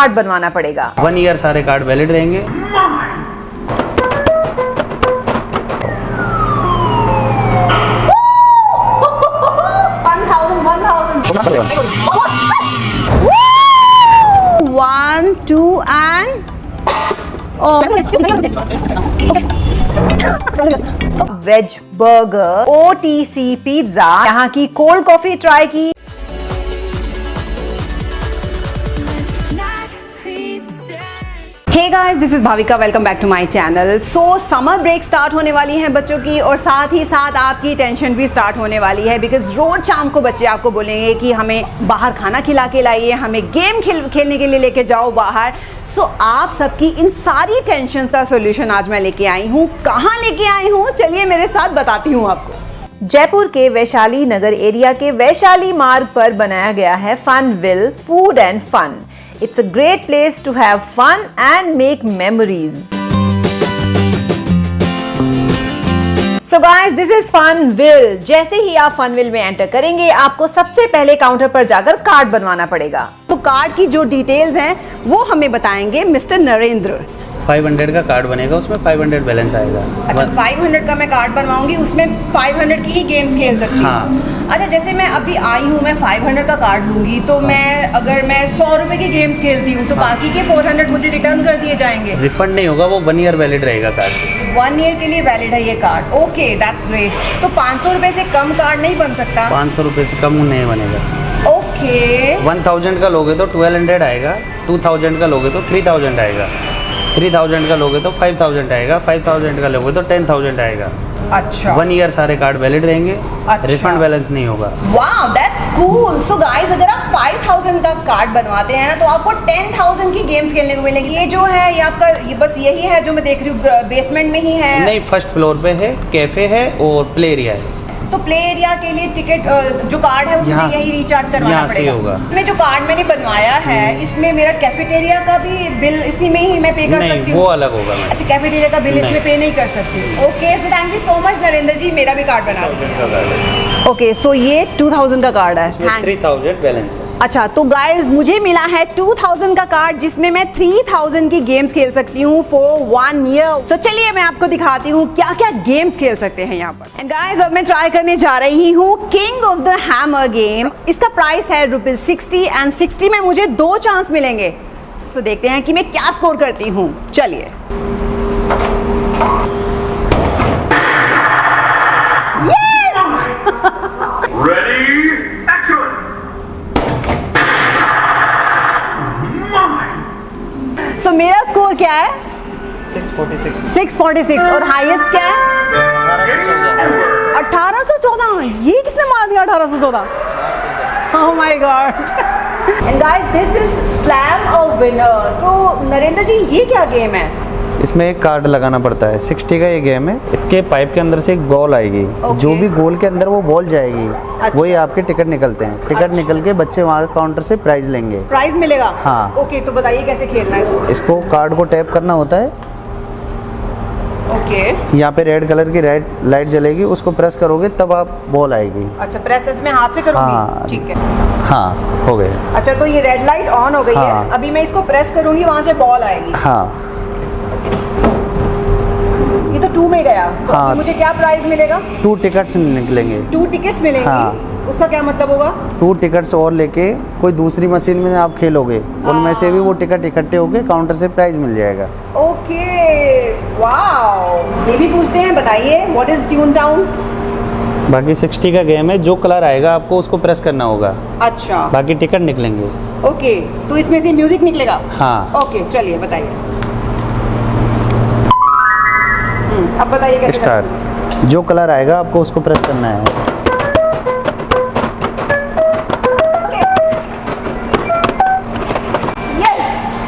Card बनवाना पड़ेगा। One year सारे कार्ड वैलिड रहेंगे। One two and veg burger O T C pizza यहाँ की कोल्ड कॉफ़ी ट्राई की। Hey guys this is Bhavika welcome back to my channel so summer break start होने वाली है बच्चों की और साथ ही साथ आपकी टेंशन भी स्टार्ट होने वाली है बिकॉज़ रोज शाम को बच्चे आपको बोलेंगे कि हमें बाहर खाना खिला के लाइए, हमें गेम खेल, खेलने के लिए लेके जाओ बाहर। सो आप सबकी इन सारी टेंशन का सोल्यूशन आज मैं लेके आई हूँ। कहाँ लेके आई हूँ? चलिए मेरे साथ बताती हूँ आपको। जयपुर के वैशाली नगर एरिया के वैशाली मार्ग पर बनाया गया है Funville food and fun it's a great place to have fun and make memories so guys this is Funville जैसे ही आप फन विल में एंटर करेंगे, आपको सबसे पहले काउंटर पर जाकर कार्ड बनवाना पड़ेगा। तो कार्ड की जो डिटेल्स हैं, वो हमें बताएँगे मिस्टर नरेंद्र। 500 का कार्ड बनेगा उसमें 500 बैलेंस आएगा। अच्छा 500 का मैं कार्ड बनवाऊँगी उसमें 500 की ही गेम्स खेल सकती हूँ। अच्छा जैसे मैं अभी आई हूँ मैं 500 का कार्ड लूँगी तो हाँ। मैं अगर मैं सौ रुपए की गेम्स खेलती हूँ तो हाँ। बाकी के 400 मुझे रिटर्न कर दिए जाएँगे। रिफंड नहीं होगा वो वन ईयर वैलिड रहेगा कार्ड वन ईयर के लिए वैलिड है ये कार्ड ओके दैट्स ग्रेट तो पाँच सौ रुपए से कम कार्ड नहीं बन सकता? पाँच सौ रुपये से कम नहीं बनेगा। ओके वन थाउज़ेंड का लोगे तो ट्वेल्व हंड्रेड आएगा टू थाउज़ेंड का लोगे तो थ्री थाउज़ेंड आएगा। थ्री थाउज़ेंड का लोगे तो फाइव थाउज़ेंड आएगा फाइव थाउज़ेंड का लोगे तो टेन थाउज़ेंड आएगा। अच्छा। वन ईयर सारे कार्ड वैलिड रहेंगे अच्छा। रिफंड बैलेंस नहीं होगा। Wow that's cool so guys अगर आप 5000 का कार्ड बनवाते हैं ना तो आपको 10000 की गेम्स खेलने को मिलेगी। ये जो है ये आपका ये बस यही है जो मैं देख रही हूँ बेसमेंट में ही है। नहीं फ़र्स्ट फ्लोर पे है कैफ़े है और प्ले एरिया है। तो प्ले एरिया के लिए टिकट जो कार्ड है वो मुझे यही रिचार्ज करवाना पड़ेगा। मैं जो कार्ड मैंने बनवाया है इसमें मेरा कैफेटेरिया का भी बिल इसी में ही मैं पे कर सकती हूँ। अलग होगा अच्छा कैफेटेरिया का बिल इसमें पे नहीं कर सकती। Okay so thank you so much Narendra ji मेरा भी कार्ड बना दीजिए। ओके सो ये 2000 का कार्ड है। थ्री थाउज़ेंड बैलेंस है। अच्छा तो गाइस मुझे मिला है 2000 का कार्ड जिसमें मैं 3000 की गेम्स खेल सकती हूँ फॉर वन ईयर तो चलिए मैं आपको दिखाती हूँ क्या क्या गेम्स खेल सकते हैं यहाँ पर। एंड गाइस अब मैं ट्राई करने जा रही हूँ king of the hammer game इसका प्राइस है रुपीज़ सिक्सटी एंड सिक्सटी में मुझे दो चांस मिलेंगे। तो देखते हैं कि मैं क्या स्कोर करती हूँ। चलिए। तो मेरा स्कोर क्या है? सिक्स फोर्टी सिक्स 646 और हाईएस्ट क्या है? अठारह सौ चौदह ये किसने मार दिया अठारह सौ चौदह? ओह my god and guys this is slam a winner so Narendra ji ये क्या गेम है? इसमें एक कार्ड लगाना पड़ता है। 60 का ये गेम है। इसके पाइप के अंदर से एक बॉल आएगी। Okay. जो भी गोल के अंदर वो बॉल जाएगी। अच्छा। वही आपके टिकट निकलते हैं। टिकट अच्छा। निकल के बच्चे वहाँ काउंटर से प्राइज लेंगे। प्राइस मिलेगा? हाँ। ओके तो बताइए कैसे खेलना है इसको? इसको कार्ड को टैप करना होता है। ओके यहाँ पे रेड कलर की रेड लाइट जलेगी। उसको प्रेस करोगे तब आप बॉल आएगी। अच्छा प्रेस इसमें हाथ से हाँ। करूँगी ठीक है। हाँ हो गए अच्छा तो ये रेड लाइट ऑन हो गई हाँ, है। हाँ। अभी मैं इसको प्रेस करूँगी वहाँ से बॉल आएगी। हाँ। ये तो टू में गया। तो हाँ। अभी मुझे क्या प्राइस मिलेगा? टू टिकट्स निकलेंगे। टू टिकट्स मिलेंगी? हाँ। उसका क्या मतलब होगा? टू टिकट्स और लेके कोई दूसरी मशीन में आप खेलोगे। उनमें से भी वो टिकट इकट्ठे होके काउंटर से प्राइज मिल जाएगा। ओके ये भी पूछते हैं बताइए व्हाट इज़ ट्यून टाउन बाकी सिक्सटी का गेम है जो कलर आएगा आपको उसको प्रेस करना होगा। अच्छा। बाकी टिकट निकलेंगे। ओके तो इसमें से म्यूज़िक निकलेगा? हाँ। ओके चलिए बताइए। अब बताइए कैसे स्टार जो कलर आएगा आपको उसको प्रेस करना है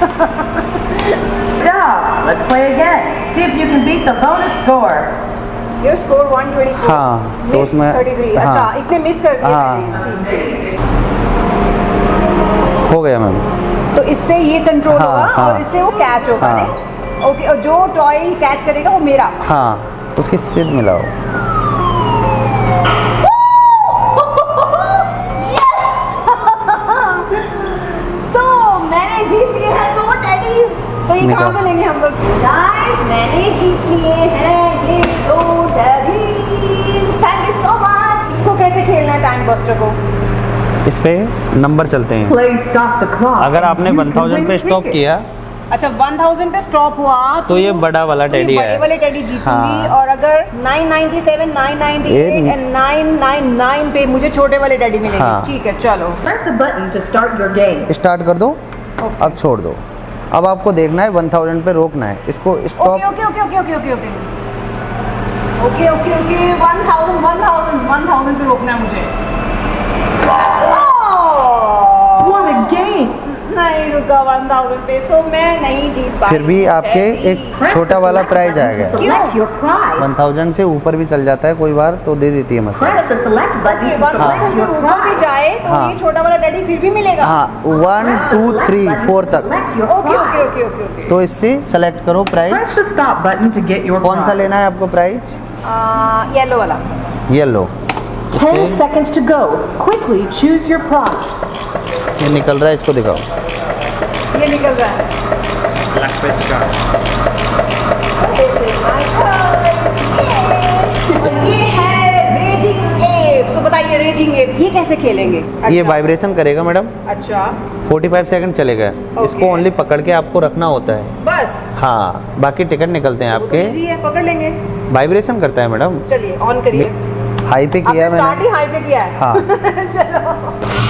Let's play again. See if you can beat the bonus score. Your score 124 हाँ, तो उसमें- 33 हाँ। अच्छा इतने मिस कर दिए हाँ। ठीक ठीक हो गया मैम तो इससे ये कंट्रोल हाँ, होगा हाँ। और इससे वो कैच होगा हाँ। नहीं ओके और जो टॉय कैच करेगा वो मेरा। हाँ उसकी सिद मिलाओ सो मैंने जीत लिया है टेडीज तो ये कहाँ से लेंगे हम लोग? गाइस मैंने जीत लिए हैं ये दो teddies thank you so much इसको कैसे खेलना है टाइम बस्टर को? इस पे नंबर चलते हैं. अगर आपने You can 1000 पे स्टॉप किया अच्छा 1000 पे स्टॉप हुआ तो तो ये बड़ा वाला तो ये टेडी बड़े है। वाले टेडी जीतूँगी। हाँ। और अगर 997 998 ये- एंड 999 पे मुझे छोटे वाले टेडी मिलेंगे। हाँ। ठीक है चलो। स्टार्ट कर दो। अब छोड़ दो। अब आपको देखना है 1000 पे रोकना है। इसको okay stop okay okay okay okay okay okay okay okay okay 1000 1000 1000 पे रोकना है मुझे। फिर भी आपके एक छोटा वाला प्राइज आएगा वन थाउज़ेंड से ऊपर भी चल जाता है कोई बार तो दे देती है मसाज। ऊपर भी जाए तो हाँ। ये छोटा वाला डैडी फिर भी मिलेगा। वन टू थ्री फोर तक। ओके ओके ओके तो इससे सेलेक्ट करो प्राइज कौन सा लेना है आपको प्राइज येलो वाला। Yellow 10 seconds to go. Quickly choose your prop. ये निकल रहा है इसको दिखाओ। ये निकल रहा है! और ये है रेजिंग एप सो बताइए रेजिंग एप ये कैसे खेलेंगे? ये अच्छा, वाइब्रेशन करेगा मैडम अच्छा। 45 सेकंड चलेगा इसको ओनली पकड़ के आपको रखना होता है। बस। हाँ बाकी टिकट निकलते हैं तो आपके। इजी है पकड़ लेंगे। वाइब्रेशन करता है मैडम चलिए ऑन करिए। हाई पे किया स्टार्ट ही मैंने हाई से किया है। हाँ। चलो।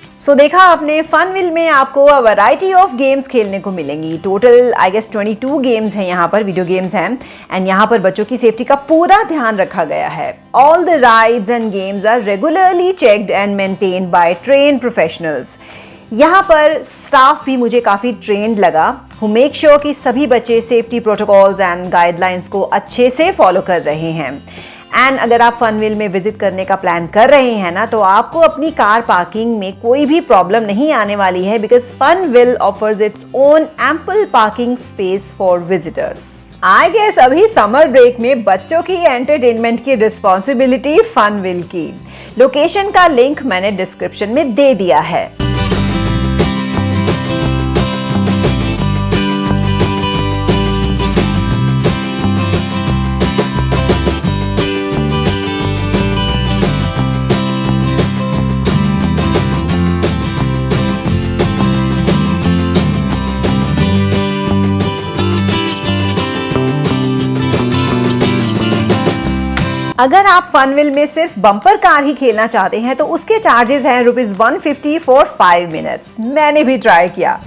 सो so, देखा आपने फन विल में आपको वैरायटी ऑफ़ गेम्स खेलने को मिलेंगी। टोटल आई गेस 22 गेम्स हैं यहाँ पर वीडियो गेम्स हैं। एंड यहाँ पर बच्चों की सेफ्टी का पूरा ध्यान रखा गया है। All the rides and games are regularly checked and maintained by train professionals यहाँ पर स्टाफ भी मुझे काफ़ी ट्रेंड लगा हु मेक श्योर कि सभी बच्चे सेफ्टी प्रोटोकॉल्स एंड गाइडलाइंस को अच्छे से फॉलो कर रहे हैं। एंड अगर आप फनविल में विज़िट करने का प्लान कर रहे हैं ना तो आपको अपनी कार पार्किंग में कोई भी प्रॉब्लम नहीं आने वाली है because Funville offers it's own ample parking space for visitors I guess अभी समर ब्रेक में बच्चों की एंटरटेनमेंट की रिस्पॉन्सिबिलिटी फनविल की। लोकेशन का लिंक मैंने डिस्क्रिप्शन में दे दिया है। अगर आप फनविल में सिर्फ़ बम्पर कार ही खेलना चाहते हैं तो उसके चार्जेस हैं rupees one fifty for five minutes मैंने भी ट्राई किया।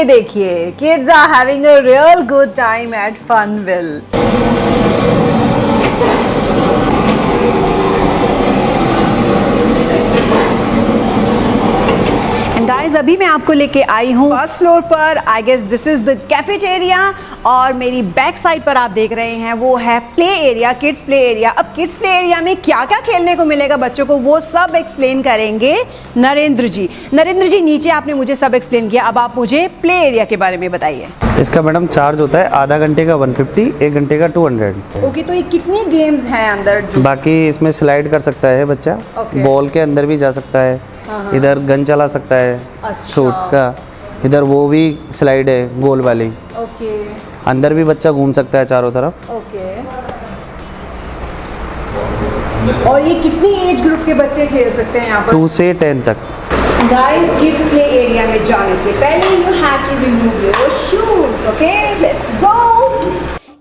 ये देखिए kids are having a real good time at Funville. Guys अभी मैं आपको लेके आई हूँ फ़र्स्ट फ्लोर पर। I guess this is the cafeteria और मेरी बैक साइड पर आप देख रहे हैं वो है play area kids play area अब किड्स प्ले एरिया में क्या क्या खेलने को मिलेगा बच्चों को वो सब एक्सप्लेन करेंगे नरेंद्र जी। नरेंद्र जी नीचे आपने मुझे सब एक्सप्लेन किया। अब आप मुझे प्ले एरिया के बारे में बताइए। इसका मैडम चार्ज होता है आधा घंटे का 150 एक घंटे का 200 ओके तो ये कितनी गेम्स हैं अंदर जो बाकी इसमें स्लाइड कर सकता है बच्चा। Okay. बॉल के अंदर भी जा सकता है। इधर गन चला सकता है अच्छा। शूट का। इधर वो भी स्लाइड है गोल वाली। ओके। अंदर भी बच्चा घूम सकता है चारों तरफ़। ओके। और ये कितनी एज ग्रुप के बच्चे खेल सकते हैं यहाँ पर? टू से टेन तक। गाइस किड्स प्ले एरिया में जाने से पहले you have to remove your shoes okay let's go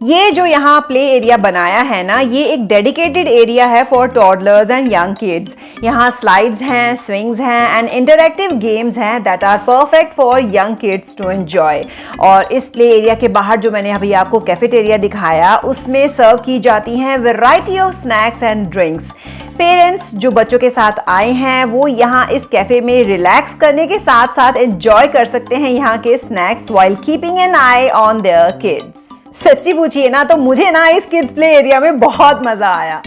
ये जो यहाँ प्ले एरिया बनाया है ना, ये एक डेडिकेटेड एरिया है for toddlers and young kids यहाँ स्लाइड्स हैं स्विंग्स हैं एंड इंटरैक्टिव गेम्स हैं that are perfect for young kids to enjoy और इस प्ले एरिया के बाहर जो मैंने अभी आपको कैफेटेरिया दिखाया, उसमें सर्व की जाती हैं variety of snacks and drinks parents जो बच्चों के साथ आए हैं, वो यहाँ इस कैफ़े में रिलैक्स करने के साथ साथ एंजॉय कर सकते हैं यहाँ के snacks while keeping an eye on their kids सच्ची पूछिए ना तो मुझे ना इस किड्स प्ले एरिया में बहुत मज़ा आया।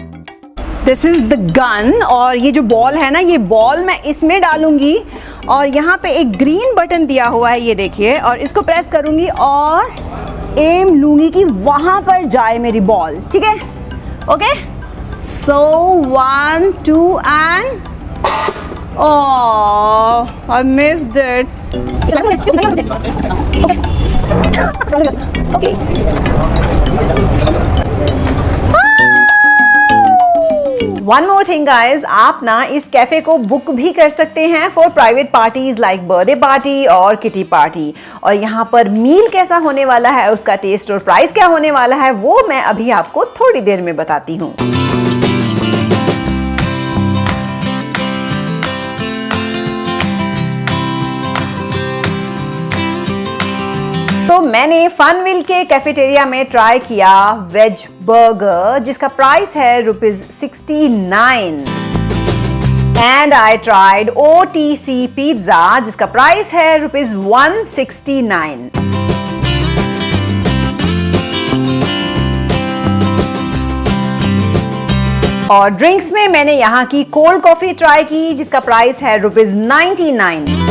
दिस इज़ द गन और ये जो बॉल है ना ये बॉल मैं इसमें डालूँगी और यहाँ पे एक ग्रीन बटन दिया हुआ है ये देखिए और इसको प्रेस करूँगी और एम लूँगी कि वहाँ पर जाए मेरी बॉल ठीक है? Okay so one two and Oh, I missed it. One more thing guys आप ना इस कैफ़े को बुक भी कर सकते हैं for private parties like birthday party और किटी पार्टी और यहाँ पर मील कैसा होने वाला है, उसका टेस्ट और प्राइस क्या होने वाला है, वो मैं अभी आपको थोड़ी देर में बताती हूँ। So, मैंने फनविल के कैफेटेरिया में ट्राई किया वेज बर्गर जिसका प्राइस है rupees sixty nine. And I tried O T C pizza जिसका प्राइस है रुपीज़ वन सिक्सटी नाइन। और ड्रिंक्स में मैंने यहाँ की कोल्ड कॉफ़ी ट्राई की जिसका प्राइस है rupees ninety nine.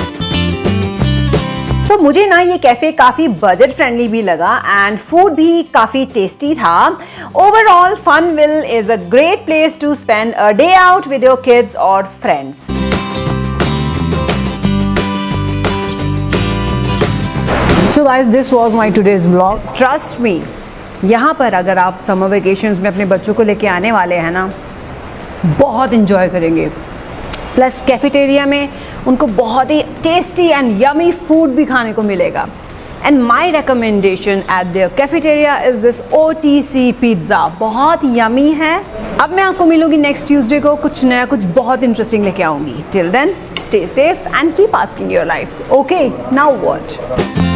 So so, मुझे ना ये कैफ़े काफ़ी बजट फ्रेंडली भी लगा एंड फ़ूड भी काफ़ी टेस्टी था। Overall Funville is a great place to spend a day out with your kids और friends so guys this was my today's vlog trust me यहाँ पर अगर आप समर वेकेशंस में अपने बच्चों को लेके आने वाले हैं ना बहुत इंजॉय करेंगे। प्लस कैफेटेरिया में उनको बहुत ही टेस्टी एंड यमी फ़ूड भी खाने को मिलेगा। And my recommendation at their cafeteria is this O T C pizza बहुत यमी है। अब मैं आपको मिलूँगी नेक्स्ट ट्यूसडे को कुछ नया, कुछ बहुत इंटरेस्टिंग लेके आऊँगी। Till then stay safe and keep asking your life okay now what